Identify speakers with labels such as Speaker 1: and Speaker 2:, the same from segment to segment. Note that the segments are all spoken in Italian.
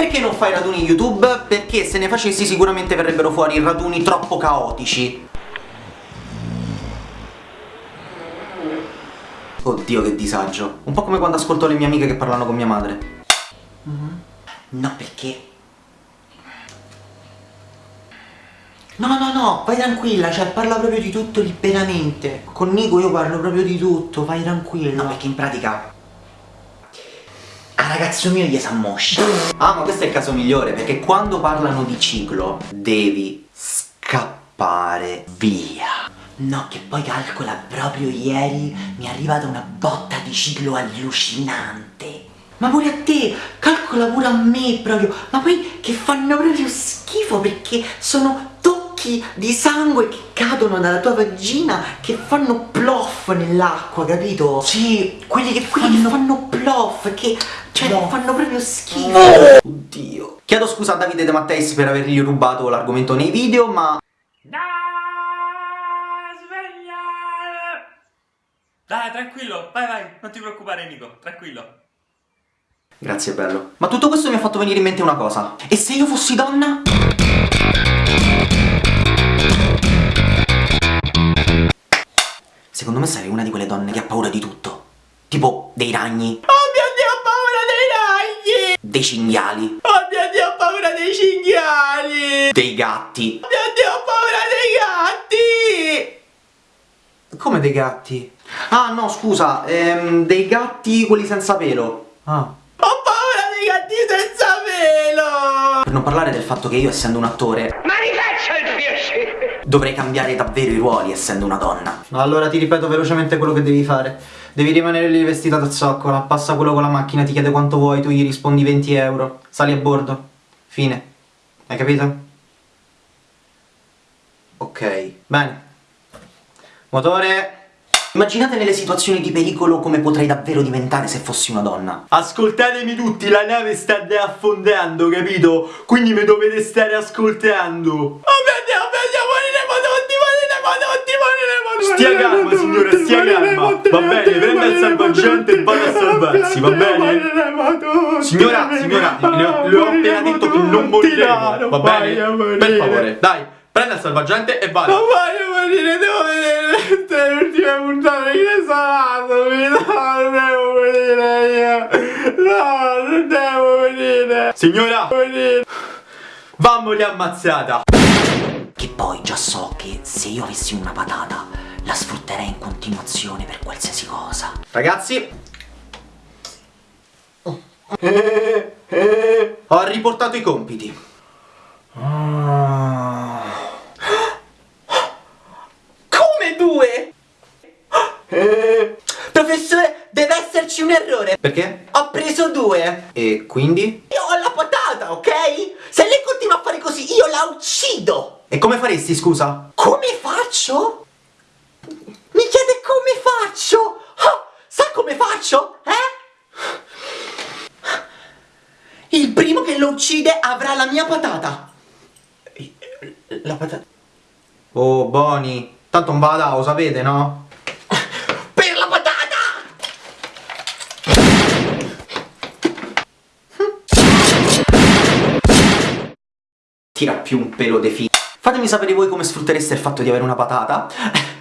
Speaker 1: Perché non fai raduni YouTube? Perché se ne facessi sicuramente verrebbero fuori raduni troppo caotici Oddio che disagio Un po' come quando ascolto le mie amiche che parlano con mia madre mm -hmm. No perché No, no, no, vai tranquilla, cioè parla proprio di tutto liberamente. Con Nico io parlo proprio di tutto, vai tranquilla. No, perché in pratica... Ragazzo mio gli sa moscia. Ah, ma questo è il caso migliore, perché quando parlano di ciclo devi scappare via. No, che poi calcola proprio ieri mi è arrivata una botta di ciclo allucinante. Ma pure a te, calcola pure a me proprio, ma poi che fanno proprio schifo perché sono tocchi di sangue che cadono dalla tua vagina che fanno ploff nell'acqua, capito? Sì, quelli che, quelli fanno... che fanno ploff, che cioè no. fanno proprio schifo. No. Oddio. Chiedo scusa a Davide De Matteis per avergli rubato l'argomento nei video, ma... No,
Speaker 2: Dai, tranquillo, vai vai, non ti preoccupare Nico, tranquillo.
Speaker 1: Grazie bello. Ma tutto questo mi ha fatto venire in mente una cosa. E se io fossi donna? Secondo me sarei una di quelle donne che ha paura di tutto. Tipo dei ragni.
Speaker 2: Oh mio Dio, ho paura dei ragni!
Speaker 1: Dei cinghiali.
Speaker 2: Oh mio Dio, ho paura dei cinghiali!
Speaker 1: Dei gatti.
Speaker 2: Oh mio Dio, ho paura dei gatti!
Speaker 1: Come dei gatti? Ah no, scusa, ehm, dei gatti quelli senza pelo. Ah.
Speaker 2: Ho paura dei gatti senza pelo!
Speaker 1: Per non parlare del fatto che io, essendo un attore...
Speaker 2: Ma mi faccia il piacere!
Speaker 1: Dovrei cambiare davvero i ruoli essendo una donna.
Speaker 3: Allora ti ripeto velocemente quello che devi fare. Devi rimanere lì vestita da zoccola, passa quello con la macchina, ti chiede quanto vuoi, tu gli rispondi 20 euro, sali a bordo. Fine. Hai capito?
Speaker 1: Ok.
Speaker 3: Bene. Motore...
Speaker 1: Immaginate nelle situazioni di pericolo come potrei davvero diventare se fossi una donna.
Speaker 2: Ascoltatemi tutti, la nave sta affondando, capito? Quindi mi dovete stare ascoltando. Oh mio Dio, oh mio Dio, moriremo tutti, moriremo tutti, moriremo tutti. Stia calma signora, stia calma. Va bene, prenda il salvagente e vada a salvarsi, va bene? Signora, signora, le ho, le ho appena detto che non moriremo, va bene? Per favore, dai. Prenda il salvagente e vada. Non voglio morire, devo vedere le ultime puntate che salato. No, non devo morire io. No, non devo morire. Signora. Vamoli ammazzata.
Speaker 1: Che poi già so che se io avessi una patata la sfrutterei in continuazione per qualsiasi cosa.
Speaker 3: Ragazzi, ho riportato i compiti.
Speaker 1: Ah. Come due? Professore, deve esserci un errore.
Speaker 3: Perché?
Speaker 1: Ho preso due.
Speaker 3: E quindi?
Speaker 1: Io ho la patata, ok? Se lei continua a fare così, io la uccido.
Speaker 3: E come faresti, scusa?
Speaker 1: Come faccio? Mi chiede come faccio? Oh, sa come faccio? Eh? Il primo che lo uccide avrà la mia patata.
Speaker 3: La patata... Oh, Boni, tanto non da, lo sapete, no?
Speaker 1: Per la patata! Tira più un pelo de fi... Fatemi sapere voi come sfruttereste il fatto di avere una patata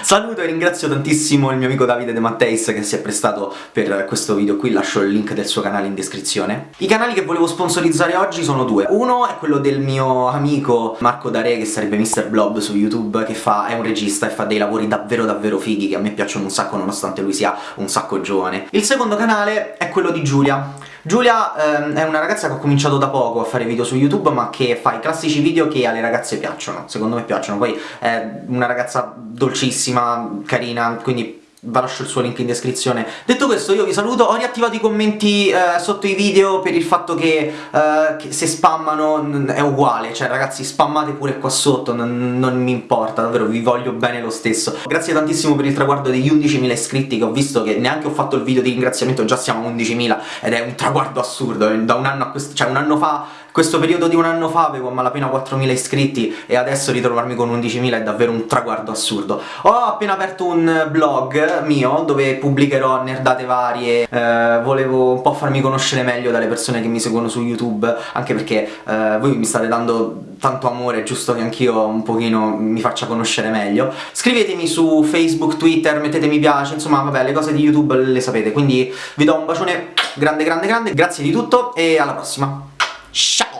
Speaker 1: Saluto e ringrazio tantissimo il mio amico Davide De Matteis che si è prestato per questo video qui, lascio il link del suo canale in descrizione. I canali che volevo sponsorizzare oggi sono due. Uno è quello del mio amico Marco Dare, che sarebbe Mr. Blob su YouTube, che fa, è un regista e fa dei lavori davvero davvero fighi, che a me piacciono un sacco nonostante lui sia un sacco giovane. Il secondo canale è quello di Giulia. Giulia ehm, è una ragazza che ho cominciato da poco a fare video su YouTube ma che fa i classici video che alle ragazze piacciono, secondo me piacciono, poi è una ragazza dolcissima, carina, quindi vi lascio il suo link in descrizione. Detto questo io vi saluto, ho riattivato i commenti eh, sotto i video per il fatto che, eh, che se spammano è uguale, cioè ragazzi spammate pure qua sotto, non, non, mi importa, davvero vi voglio bene lo stesso. Grazie tantissimo per il traguardo degli 11.000 iscritti che ho visto che neanche ho fatto il video di ringraziamento, già siamo a 11.000 ed è un traguardo assurdo, da un anno a questo, cioè un anno fa questo periodo di un anno fa avevo malapena 4.000 iscritti e adesso ritrovarmi con 11.000 è davvero un traguardo assurdo. Ho appena aperto un blog mio dove pubblicherò nerdate varie, eh, volevo un po' farmi conoscere meglio dalle persone che mi seguono su YouTube, anche perché eh, voi mi state dando tanto amore, è giusto che anch'io un pochino mi faccia conoscere meglio. Scrivetemi su Facebook, Twitter, mettete mi piace, insomma vabbè le cose di YouTube le sapete, quindi vi do un bacione grande grande grande, grazie di tutto e alla prossima. Tchau!